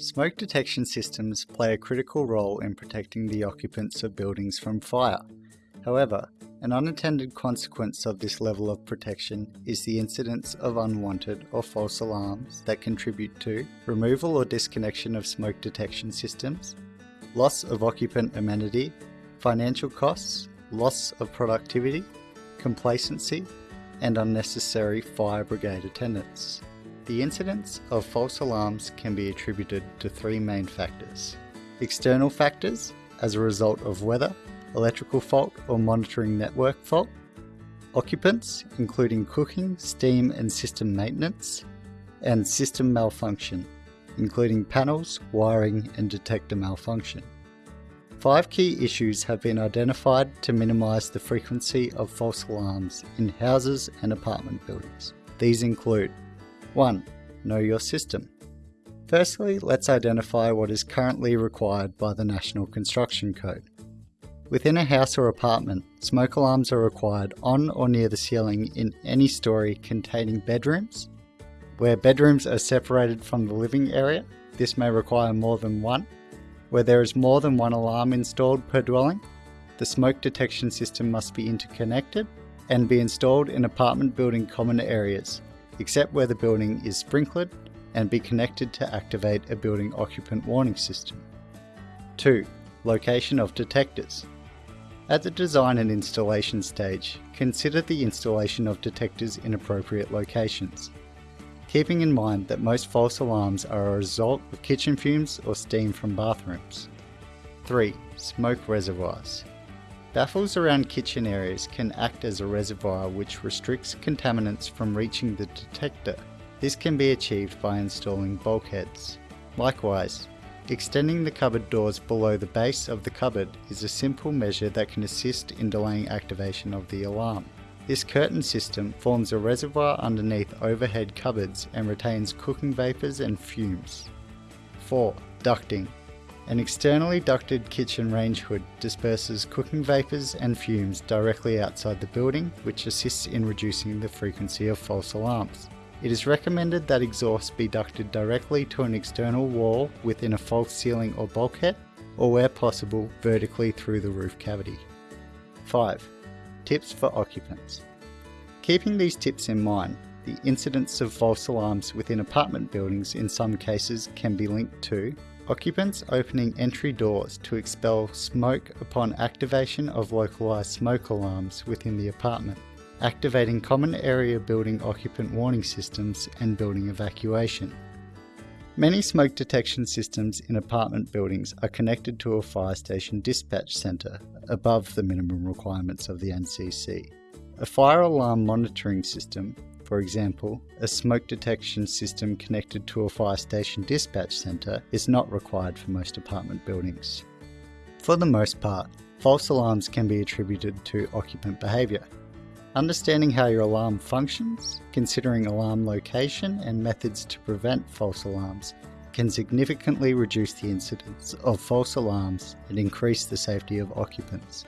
Smoke detection systems play a critical role in protecting the occupants of buildings from fire. However, an unintended consequence of this level of protection is the incidence of unwanted or false alarms that contribute to removal or disconnection of smoke detection systems, loss of occupant amenity, financial costs, loss of productivity, complacency, and unnecessary fire brigade attendance. The incidence of false alarms can be attributed to three main factors. External factors, as a result of weather, electrical fault or monitoring network fault. Occupants, including cooking, steam and system maintenance. And system malfunction, including panels, wiring and detector malfunction. Five key issues have been identified to minimise the frequency of false alarms in houses and apartment buildings. These include 1. Know your system. Firstly, let's identify what is currently required by the National Construction Code. Within a house or apartment, smoke alarms are required on or near the ceiling in any story containing bedrooms. Where bedrooms are separated from the living area, this may require more than one. Where there is more than one alarm installed per dwelling, the smoke detection system must be interconnected and be installed in apartment building common areas except where the building is sprinklered and be connected to activate a building occupant warning system. 2. Location of detectors. At the design and installation stage, consider the installation of detectors in appropriate locations, keeping in mind that most false alarms are a result of kitchen fumes or steam from bathrooms. 3. Smoke reservoirs. Baffles around kitchen areas can act as a reservoir which restricts contaminants from reaching the detector. This can be achieved by installing bulkheads. Likewise, extending the cupboard doors below the base of the cupboard is a simple measure that can assist in delaying activation of the alarm. This curtain system forms a reservoir underneath overhead cupboards and retains cooking vapours and fumes. 4. Ducting. An externally ducted kitchen range hood disperses cooking vapours and fumes directly outside the building, which assists in reducing the frequency of false alarms. It is recommended that exhaust be ducted directly to an external wall within a false ceiling or bulkhead, or where possible, vertically through the roof cavity. 5. Tips for occupants. Keeping these tips in mind, the incidence of false alarms within apartment buildings in some cases can be linked to Occupants opening entry doors to expel smoke upon activation of localised smoke alarms within the apartment, activating common area building occupant warning systems and building evacuation. Many smoke detection systems in apartment buildings are connected to a fire station dispatch centre above the minimum requirements of the NCC. A fire alarm monitoring system for example, a smoke detection system connected to a fire station dispatch centre is not required for most apartment buildings. For the most part, false alarms can be attributed to occupant behaviour. Understanding how your alarm functions, considering alarm location and methods to prevent false alarms can significantly reduce the incidence of false alarms and increase the safety of occupants.